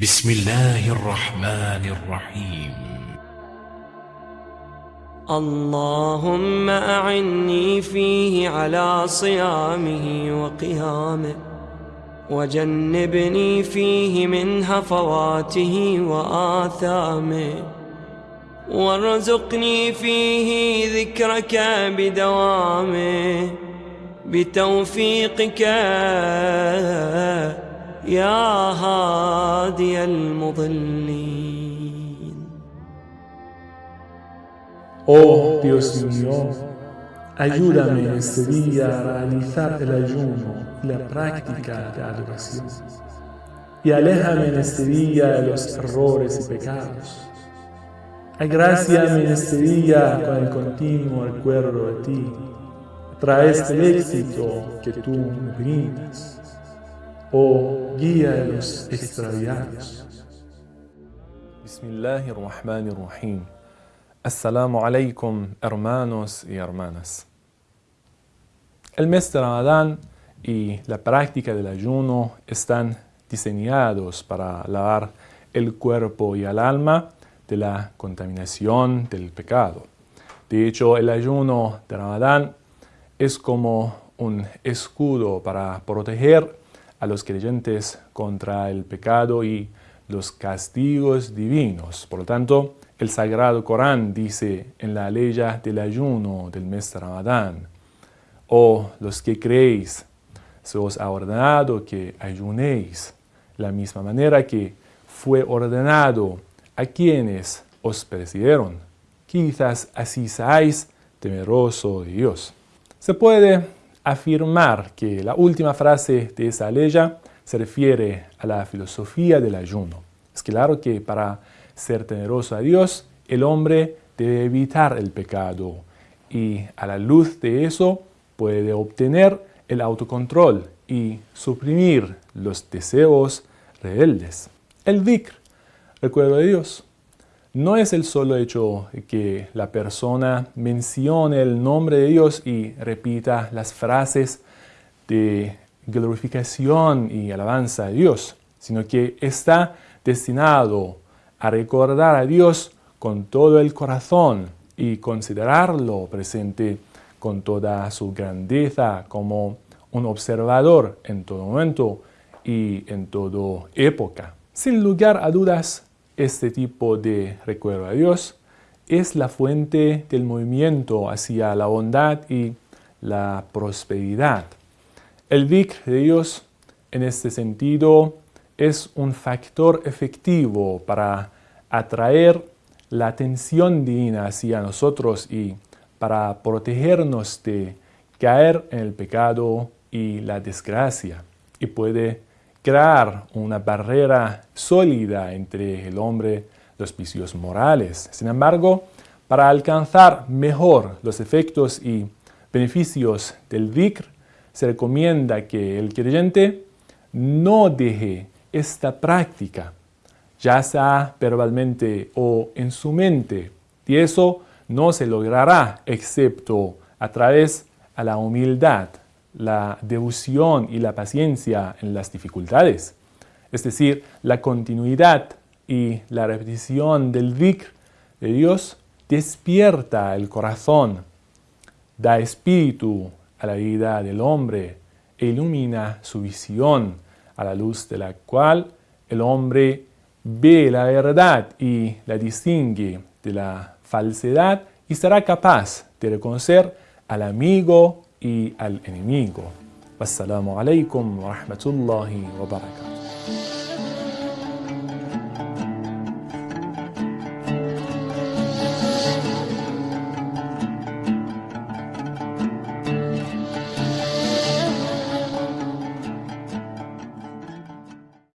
بسم الله الرحمن الرحيم. اللهم أعني فيه على صيامه وقيامه وجنبني فيه من هفواته وآثامه وارزقني فيه ذكرك بدوامه بتوفيقك يا هادي المضلين Oh Dios mío, ayúdame en este día a realizar el ayuno y la práctica de adoración. Y aléjame en este día de los errores y pecados. Agraciame en este día con el continuo recuerdo de ti. Trae este éxito que tú me brindas. Oh guía de los extraviados. Bismillahirrahmanirrahim. Assalamu alaikum, hermanos y hermanas. El mes de Ramadán y la práctica del ayuno están diseñados para lavar el cuerpo y el alma de la contaminación del pecado. De hecho, el ayuno de Ramadán es como un escudo para proteger a los creyentes contra el pecado y los castigos divinos. Por lo tanto, el Sagrado Corán dice en la ley del ayuno del mes de Ramadán, «Oh, los que creéis, se os ha ordenado que ayunéis, la misma manera que fue ordenado a quienes os precedieron. Quizás así seáis temeroso de Dios». Se puede afirmar que la última frase de esa ley se refiere a la filosofía del ayuno. Es claro que para ser temeroso a Dios, el hombre debe evitar el pecado y a la luz de eso puede obtener el autocontrol y suprimir los deseos rebeldes. El dhikr, recuerdo de Dios, no es el solo hecho que la persona mencione el nombre de Dios y repita las frases de glorificación y alabanza a Dios, sino que está destinado a recordar a Dios con todo el corazón y considerarlo presente con toda su grandeza como un observador en todo momento y en toda época. Sin lugar a dudas, este tipo de recuerdo a Dios es la fuente del movimiento hacia la bondad y la prosperidad. El dhikr de Dios, en este sentido, es un factor efectivo para atraer la atención divina hacia nosotros y para protegernos de caer en el pecado y la desgracia. Y puede crear una barrera sólida entre el hombre y los vicios morales. Sin embargo, para alcanzar mejor los efectos y beneficios del dhikr, se recomienda que el creyente no deje esta práctica, ya sea verbalmente o en su mente, y eso no se logrará excepto a través de la humildad, la devoción y la paciencia en las dificultades. Es decir, la continuidad y la repetición del dhikr de Dios despierta el corazón, da espíritu a la vida del hombre e ilumina su visión a la luz de la cual el hombre ve la verdad y la distingue de la falsedad y será capaz de reconocer al amigo y al enemigo. Wassalamu alaikum wa rahmatullahi wa barakatuh.